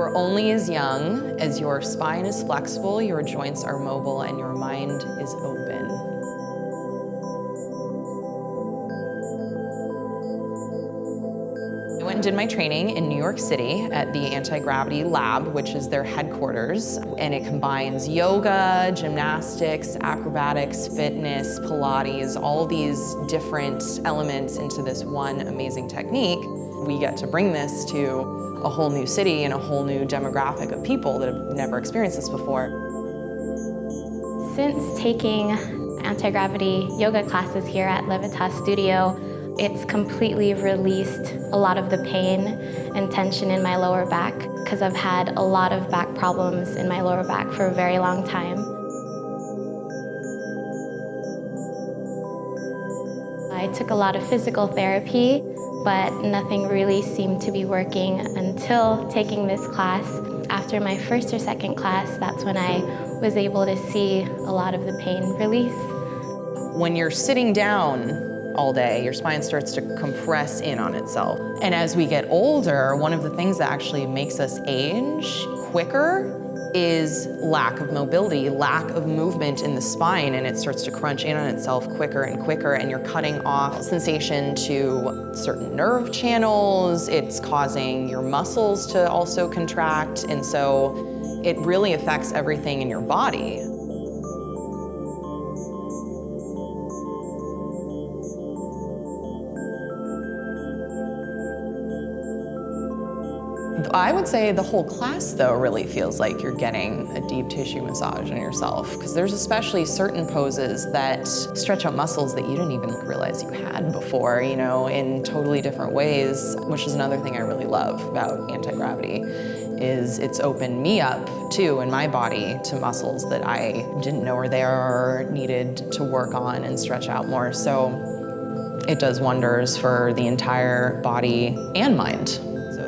are only as young as your spine is flexible, your joints are mobile, and your mind is open. Did my training in New York City at the Anti-Gravity Lab, which is their headquarters, and it combines yoga, gymnastics, acrobatics, fitness, Pilates, all these different elements into this one amazing technique. We get to bring this to a whole new city and a whole new demographic of people that have never experienced this before. Since taking anti-gravity yoga classes here at Levitas Studio, it's completely released a lot of the pain and tension in my lower back because I've had a lot of back problems in my lower back for a very long time. I took a lot of physical therapy, but nothing really seemed to be working until taking this class. After my first or second class, that's when I was able to see a lot of the pain release. When you're sitting down all day, your spine starts to compress in on itself. And as we get older, one of the things that actually makes us age quicker is lack of mobility, lack of movement in the spine, and it starts to crunch in on itself quicker and quicker, and you're cutting off sensation to certain nerve channels. It's causing your muscles to also contract, and so it really affects everything in your body. I would say the whole class, though, really feels like you're getting a deep tissue massage on yourself, because there's especially certain poses that stretch out muscles that you didn't even realize you had before, you know, in totally different ways, which is another thing I really love about anti-gravity, is it's opened me up, too, in my body to muscles that I didn't know were there or needed to work on and stretch out more. So it does wonders for the entire body and mind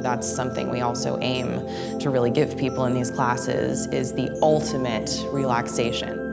that's something we also aim to really give people in these classes is the ultimate relaxation.